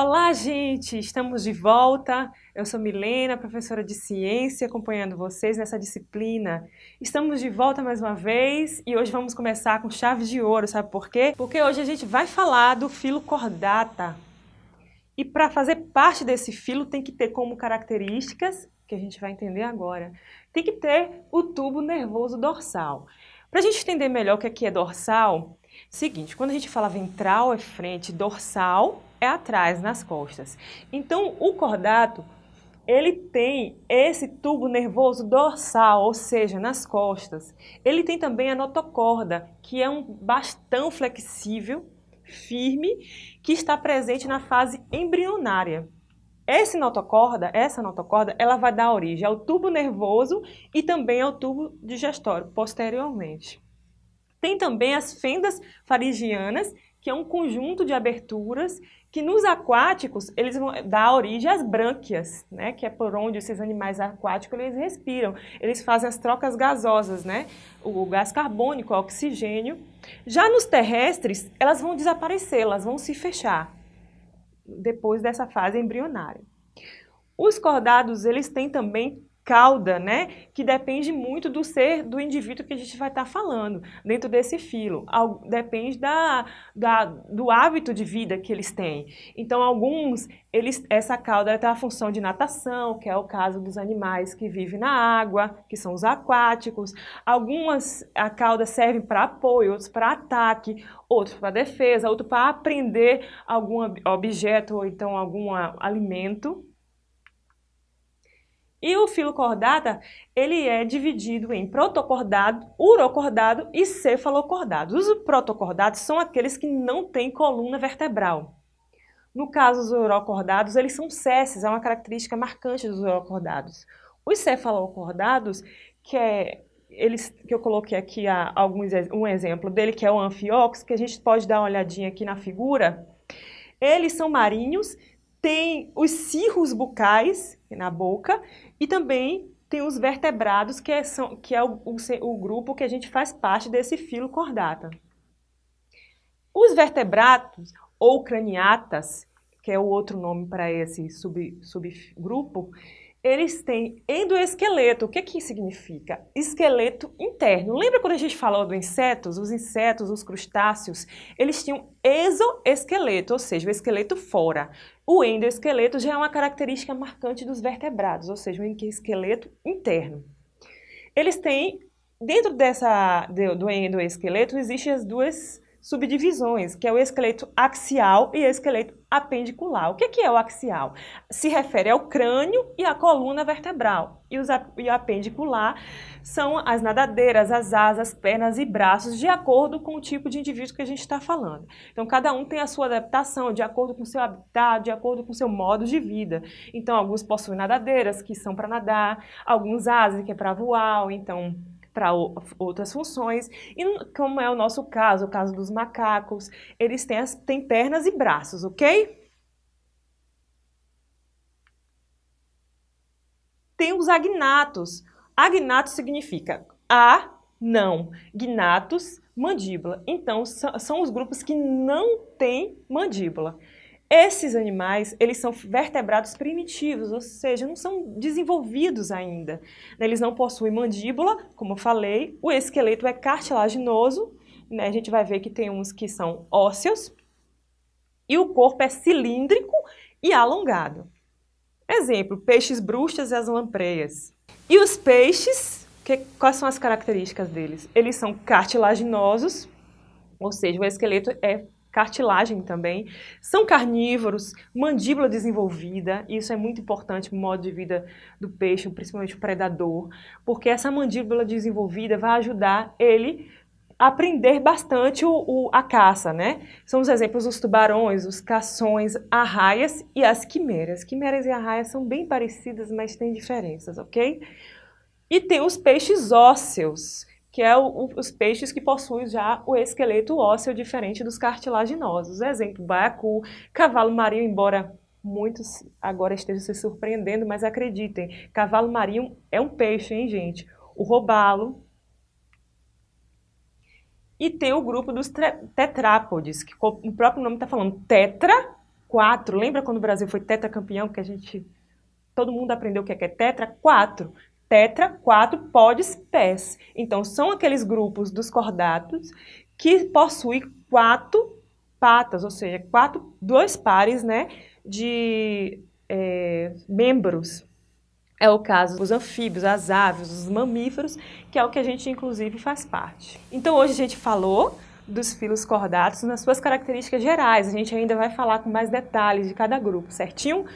Olá, gente! Estamos de volta. Eu sou Milena, professora de ciência, acompanhando vocês nessa disciplina. Estamos de volta mais uma vez e hoje vamos começar com chave de ouro, sabe por quê? Porque hoje a gente vai falar do filo cordata. E para fazer parte desse filo tem que ter como características, que a gente vai entender agora, tem que ter o tubo nervoso dorsal. Para a gente entender melhor o que aqui é dorsal, seguinte, quando a gente fala ventral é frente, dorsal é atrás, nas costas. Então, o cordato, ele tem esse tubo nervoso dorsal, ou seja, nas costas. Ele tem também a notocorda, que é um bastão flexível, firme, que está presente na fase embrionária. Essa notocorda, essa notocorda, ela vai dar origem ao tubo nervoso e também ao tubo digestório, posteriormente. Tem também as fendas faringianas, que é um conjunto de aberturas que nos aquáticos eles vão dar origem às brânquias, né, que é por onde esses animais aquáticos eles respiram. Eles fazem as trocas gasosas, né, o gás carbônico, o oxigênio. Já nos terrestres, elas vão desaparecer, elas vão se fechar depois dessa fase embrionária. Os cordados, eles têm também cauda, né, que depende muito do ser do indivíduo que a gente vai estar tá falando dentro desse filo. Depende da, da, do hábito de vida que eles têm. Então, alguns, eles, essa cauda tem a função de natação, que é o caso dos animais que vivem na água, que são os aquáticos. Algumas, a cauda serve para apoio, outros para ataque, outros para defesa, outros para aprender algum objeto ou então algum alimento e o filo cordata, ele é dividido em protocordado, urocordado e cefalocordado. Os protocordados são aqueles que não têm coluna vertebral. No caso dos urocordados, eles são cesses, é uma característica marcante dos urocordados. Os cefalocordados, que é eles que eu coloquei aqui alguns, um exemplo dele, que é o anfiox, que a gente pode dar uma olhadinha aqui na figura. Eles são marinhos, têm os cirros bucais na boca e também tem os vertebrados, que é, são, que é o, o, o grupo que a gente faz parte desse filo cordata. Os vertebrados, ou craniatas, que é o outro nome para esse sub, subgrupo, eles têm endoesqueleto. O que, que significa? Esqueleto interno. Lembra quando a gente falou dos insetos? Os insetos, os crustáceos, eles tinham exoesqueleto, ou seja, o esqueleto fora. O endoesqueleto já é uma característica marcante dos vertebrados, ou seja, um esqueleto interno. Eles têm, dentro dessa, do endoesqueleto, existem as duas subdivisões, que é o esqueleto axial e esqueleto apendicular. O que é o axial? Se refere ao crânio e à coluna vertebral. E, os, e o apendicular são as nadadeiras, as asas, pernas e braços, de acordo com o tipo de indivíduo que a gente está falando. Então, cada um tem a sua adaptação, de acordo com o seu habitat, de acordo com o seu modo de vida. Então, alguns possuem nadadeiras, que são para nadar, alguns asas, que é para voar, então para outras funções. E como é o nosso caso, o caso dos macacos, eles têm, as, têm pernas e braços, ok? Tem os agnatos. Agnato significa a, não, gnatos, mandíbula. Então, são os grupos que não têm mandíbula. Esses animais, eles são vertebrados primitivos, ou seja, não são desenvolvidos ainda. Eles não possuem mandíbula, como eu falei, o esqueleto é cartilaginoso, né? a gente vai ver que tem uns que são ósseos, e o corpo é cilíndrico e alongado. Exemplo, peixes brustas e as lampreias. E os peixes, que, quais são as características deles? Eles são cartilaginosos, ou seja, o esqueleto é cartilagem também, são carnívoros, mandíbula desenvolvida, isso é muito importante no modo de vida do peixe, principalmente o predador, porque essa mandíbula desenvolvida vai ajudar ele a aprender bastante o, o, a caça, né? São os exemplos dos tubarões, os cações, arraias e as quimeras. Quimeras e arraias são bem parecidas, mas têm diferenças, ok? E tem os peixes ósseos, que é o, os peixes que possuem já o esqueleto ósseo diferente dos cartilaginosos. Exemplo, baiacu, cavalo marinho, embora muitos agora estejam se surpreendendo, mas acreditem, cavalo marinho é um peixe, hein, gente? O robalo. E tem o grupo dos tetrápodes, que o próprio nome está falando tetra quatro. Lembra quando o Brasil foi tetracampeão, que a gente... Todo mundo aprendeu o que é, que é tetra? Quatro. Tetra, quatro, podes, pés. Então, são aqueles grupos dos cordatos que possuem quatro patas, ou seja, quatro, dois pares né, de é, membros. É o caso dos anfíbios, as aves, os mamíferos, que é o que a gente inclusive faz parte. Então hoje a gente falou dos filos cordatos nas suas características gerais. A gente ainda vai falar com mais detalhes de cada grupo, certinho?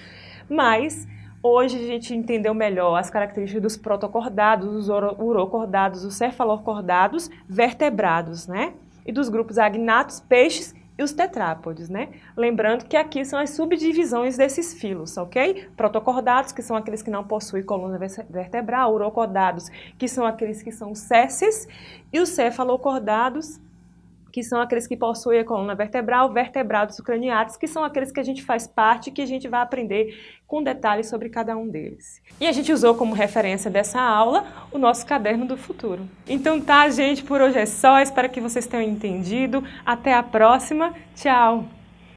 Mas hoje a gente entendeu melhor as características dos protocordados, dos urocordados, dos cefalocordados, vertebrados, né? E dos grupos agnatos, peixes e os tetrápodes, né? Lembrando que aqui são as subdivisões desses filos, ok? Protocordados, que são aqueles que não possuem coluna vertebral, urocordados, que são aqueles que são césseis, e os cefalocordados, que são aqueles que possuem a coluna vertebral, vertebrados craniatos, que são aqueles que a gente faz parte que a gente vai aprender com detalhes sobre cada um deles. E a gente usou como referência dessa aula o nosso caderno do futuro. Então tá, gente, por hoje é só. Espero que vocês tenham entendido. Até a próxima. Tchau!